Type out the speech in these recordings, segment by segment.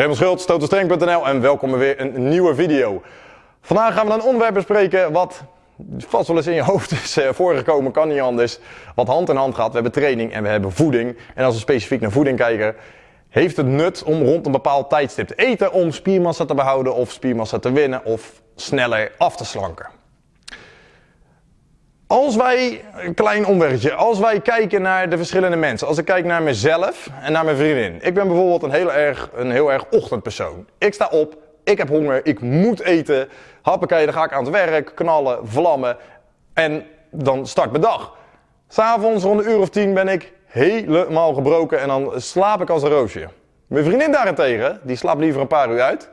Raymond Schultz, totalstreng.nl en welkom bij weer een nieuwe video. Vandaag gaan we een onderwerp bespreken wat vast wel eens in je hoofd is eh, voorgekomen, kan niet anders. Wat hand in hand gaat. We hebben training en we hebben voeding. En als we specifiek naar voeding kijken, heeft het nut om rond een bepaald tijdstip te eten om spiermassa te behouden of spiermassa te winnen of sneller af te slanken. Als wij, een klein omweggetje, als wij kijken naar de verschillende mensen. Als ik kijk naar mezelf en naar mijn vriendin. Ik ben bijvoorbeeld een heel erg, een heel erg ochtendpersoon. Ik sta op, ik heb honger, ik moet eten. Hoppakee, dan ga ik aan het werk, knallen, vlammen. En dan start mijn dag. S'avonds rond een uur of tien ben ik helemaal gebroken en dan slaap ik als een roosje. Mijn vriendin daarentegen, die slaapt liever een paar uur uit.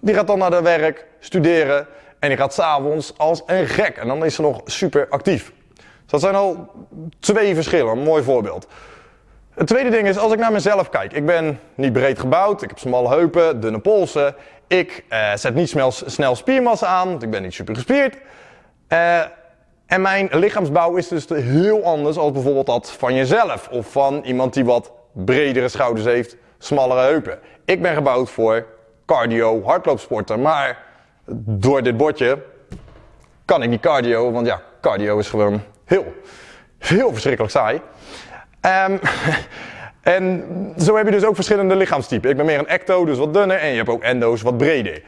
Die gaat dan naar de werk, studeren en die gaat s'avonds als een gek. En dan is ze nog super actief. Dus dat zijn al twee verschillen, een mooi voorbeeld. Het tweede ding is, als ik naar mezelf kijk. Ik ben niet breed gebouwd, ik heb smalle heupen, dunne polsen. Ik eh, zet niet snel, snel spiermassa aan, want ik ben niet super gespierd. Uh, en mijn lichaamsbouw is dus heel anders als bijvoorbeeld dat van jezelf. Of van iemand die wat bredere schouders heeft, smallere heupen. Ik ben gebouwd voor cardio, hardloopsporten. Maar door dit bordje kan ik niet cardio, want ja, cardio is gewoon heel, heel verschrikkelijk saai. Um, en zo heb je dus ook verschillende lichaamstypen. Ik ben meer een ecto, dus wat dunner, en je hebt ook endo's, wat breder.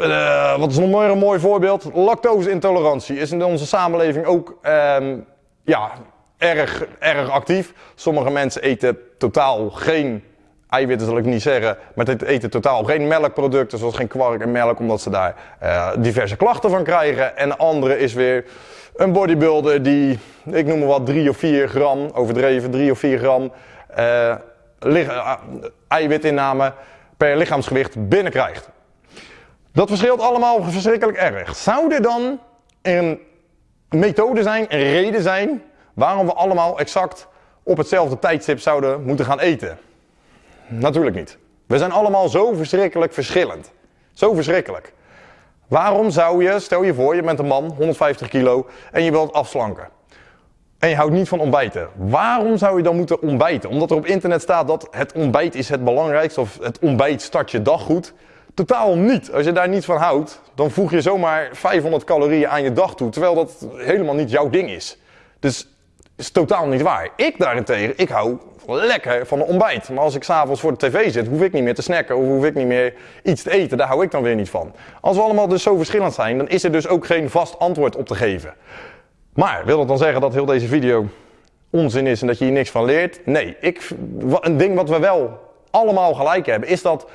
uh, wat is nog een mooi voorbeeld? Lactose-intolerantie is in onze samenleving ook um, ja, erg, erg actief. Sommige mensen eten totaal geen eiwitten zal ik niet zeggen, maar het eten totaal geen melkproducten, zoals geen kwark en melk, omdat ze daar uh, diverse klachten van krijgen. En de andere is weer een bodybuilder die, ik noem maar wat, 3 of 4 gram, overdreven 3 of 4 gram uh, eiwitinname per lichaamsgewicht binnenkrijgt. Dat verschilt allemaal verschrikkelijk erg. Zou er dan een methode zijn, een reden zijn, waarom we allemaal exact op hetzelfde tijdstip zouden moeten gaan eten? Natuurlijk niet. We zijn allemaal zo verschrikkelijk verschillend. Zo verschrikkelijk. Waarom zou je, stel je voor, je bent een man, 150 kilo, en je wilt afslanken. En je houdt niet van ontbijten. Waarom zou je dan moeten ontbijten? Omdat er op internet staat dat het ontbijt is het belangrijkste, of het ontbijt start je dag goed. Totaal niet. Als je daar niet van houdt, dan voeg je zomaar 500 calorieën aan je dag toe, terwijl dat helemaal niet jouw ding is. Dus is totaal niet waar. Ik daarentegen, ik hou lekker van een ontbijt. Maar als ik s'avonds voor de tv zit, hoef ik niet meer te snacken of hoef ik niet meer iets te eten. Daar hou ik dan weer niet van. Als we allemaal dus zo verschillend zijn, dan is er dus ook geen vast antwoord op te geven. Maar wil dat dan zeggen dat heel deze video onzin is en dat je hier niks van leert? Nee, ik, een ding wat we wel allemaal gelijk hebben, is dat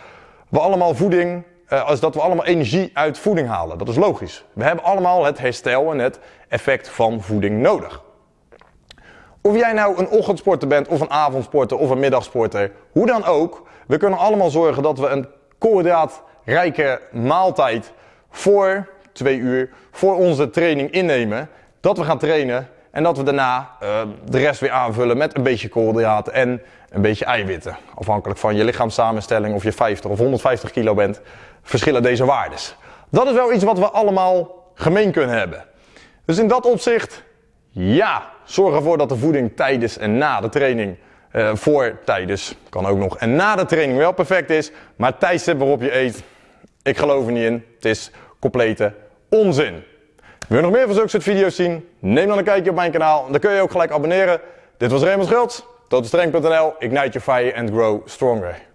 we allemaal voeding, als dat we allemaal energie uit voeding halen. Dat is logisch. We hebben allemaal het herstel en het effect van voeding nodig. Of jij nou een ochtendsporter bent, of een avondsporter, of een middagsporter, hoe dan ook, we kunnen allemaal zorgen dat we een koolhydraatrijke maaltijd voor twee uur, voor onze training innemen. Dat we gaan trainen en dat we daarna uh, de rest weer aanvullen met een beetje koolhydraten en een beetje eiwitten. Afhankelijk van je lichaamssamenstelling, of je 50 of 150 kilo bent, verschillen deze waardes. Dat is wel iets wat we allemaal gemeen kunnen hebben. Dus in dat opzicht ja, zorg ervoor dat de voeding tijdens en na de training, uh, voor, tijdens, kan ook nog, en na de training wel perfect is. Maar tijdstip waarop je eet, ik geloof er niet in. Het is complete onzin. Wil je nog meer van zulke soort video's zien? Neem dan een kijkje op mijn kanaal. Dan kun je ook gelijk abonneren. Dit was Raymond Schultz, totalstreng.nl, ignite your fire and grow stronger.